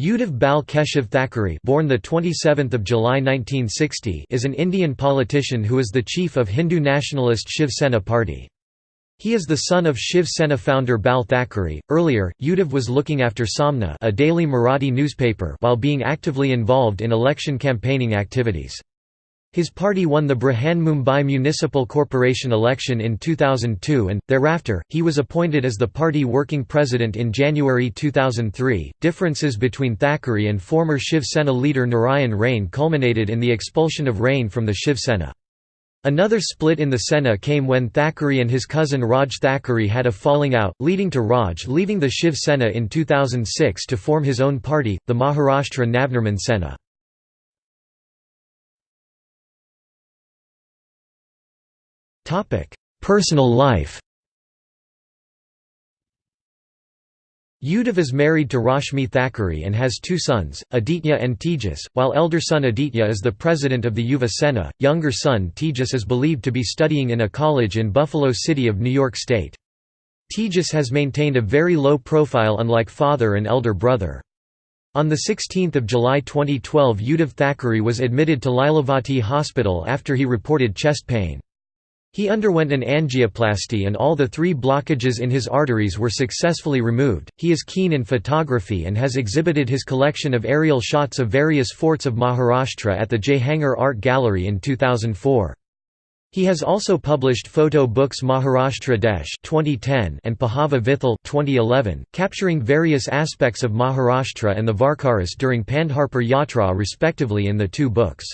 Uddhav Bal Keshav Thackeray born the 27th of July 1960 is an Indian politician who is the chief of Hindu nationalist Shiv Sena party. He is the son of Shiv Sena founder Bal Thackeray. Earlier, Uddhav was looking after Samna, a daily Marathi newspaper, while being actively involved in election campaigning activities. His party won the Mumbai Municipal Corporation election in 2002 and, thereafter, he was appointed as the party working president in January 2003. Differences between Thackeray and former Shiv Sena leader Narayan Rane culminated in the expulsion of Rane from the Shiv Sena. Another split in the Sena came when Thackeray and his cousin Raj Thackeray had a falling out, leading to Raj leaving the Shiv Sena in 2006 to form his own party, the Maharashtra Navnirman Sena. Personal life Uddhav is married to Rashmi Thackeray and has two sons, Aditya and Tejas, while elder son Aditya is the president of the Yuva Sena, younger son Tejas is believed to be studying in a college in Buffalo City of New York State. Tejas has maintained a very low profile unlike father and elder brother. On 16 July 2012 Uddhav Thackeray was admitted to Lilavati Hospital after he reported chest pain. He underwent an angioplasty and all the three blockages in his arteries were successfully removed. He is keen in photography and has exhibited his collection of aerial shots of various forts of Maharashtra at the Jehangir Art Gallery in 2004. He has also published photo books Maharashtra Desh 2010 and Pahava Vithal 2011, capturing various aspects of Maharashtra and the Varkaras during Pandharpur Yatra respectively in the two books.